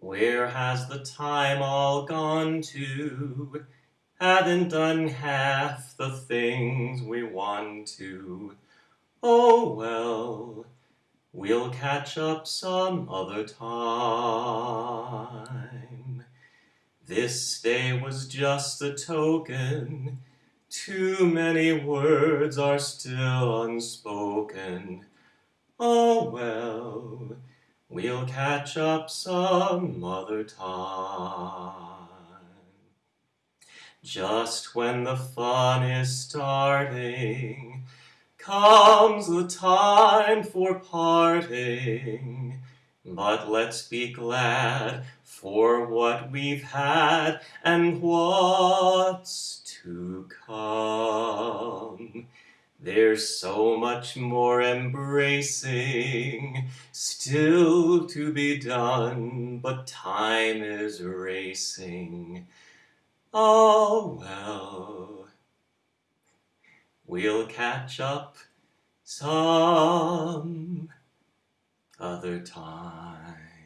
Where has the time all gone to? Haven't done half the things we want to. Oh well, we'll catch up some other time. This day was just a token. Too many words are still unspoken. Oh well, we'll catch up some other time. Just when the fun is starting, comes the time for parting. But let's be glad for what we've had and what's to come. There's so much more embracing still to be done, but time is racing. Oh well, we'll catch up some other time.